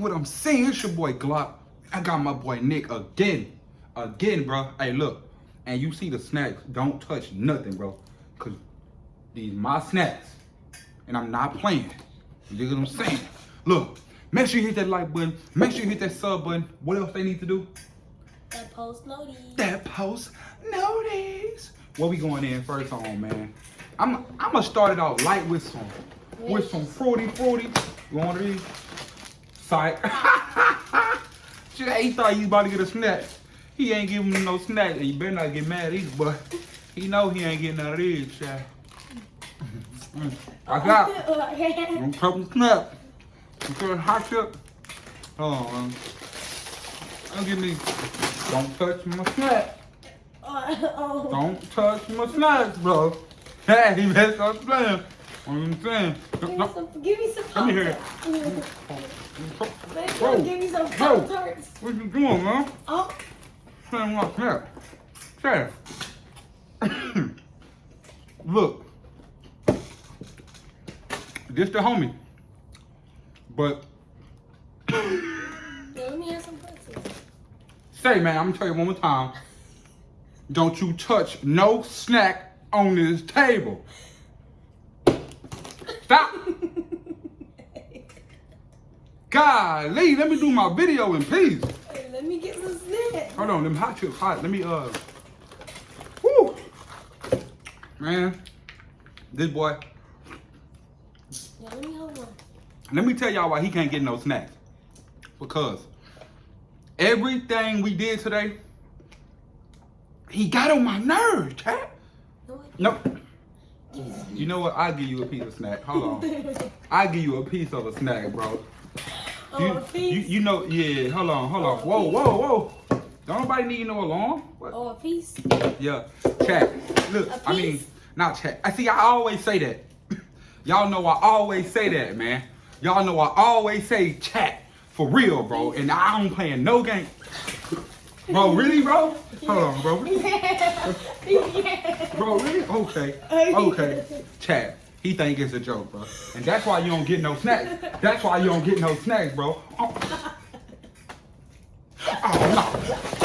what I'm saying. It's your boy Glock. I got my boy Nick again. Again, bro. Hey, look. And you see the snacks. Don't touch nothing, bro. Because these my snacks. And I'm not playing. You get what I'm saying? Look. Make sure you hit that like button. Make sure you hit that sub button. What else they need to do? That post notice. That post notice. What we going in first on, man? I'm I'm gonna start it off light with some with some fruity fruity. You want these? He thought you about to get a snack. He ain't giving me no snack, and you better not get mad either, but he know he ain't getting none of these, child. Mm. I got a couple snacks. Okay, hot chip. Hold on, man. Don't give me. Don't touch my snack. oh. Don't touch my snacks, bro. Hey, he messed up playing. I'm saying. Give me some. Give me some. Let me hear it. Baby, Bro, give me some bro. Tarts. What you doing, man? Oh. Saying my snack. Say. Look. This the homie. But Let me have some pretzels. say, man, I'm gonna tell you one more time. Don't you touch no snack on this table. Stop. Golly, let me do my video in peace. Let me get some snacks. Hold on, them hot chips hot. Let me uh Woo! Man, this boy, Yeah, let me hold one. let me tell y'all why he can't get no snacks. Because everything we did today, he got on my nerves, cat. No, Nope. You know what? I'll give you a piece of snack. Hold on. I'll give you a piece of a snack, bro. Oh, You, a piece. you, you know, yeah, hold on, hold Oh, on. Whoa, whoa, whoa. Don't nobody need no alarm. What? oh, a piece. Yeah, chat. Look, I mean, not chat. I see. I always say that. Y'all know I always say that, man. Y'all know I always say chat for real, bro. And I don't playing no game. Bro, really, bro? Hold on, bro. Bro, really? Okay. Okay. Chat. He think it's a joke, bro. And that's why you don't get no snacks. That's why you don't get no snacks, bro. Oh, oh